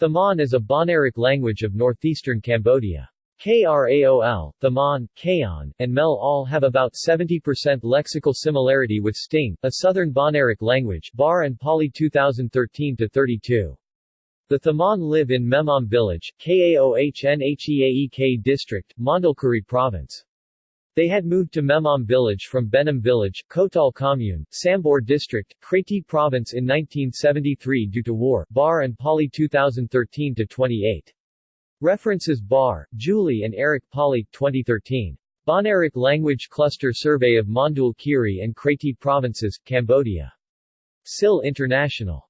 Thamon is a Bahnaric language of northeastern Cambodia. Kraol, Thamon, Kaon, and Mel all have about 70% lexical similarity with Stieng, a southern Bahnaric language Barr and Pawley 2013-32. The Thamon live in Memam village, Kaohnheaek district, Mondulkiri province. They had moved to Memam village from Benam village, Kotal commune, Sambor district, Kratie province in 1973 due to war Barr and Pawley 2013-28. References Barr, Julie and Eric Pawley, 2013. Bahnaric Language Cluster Survey of Mondul Kiri and Kratie Provinces, Cambodia. SIL International.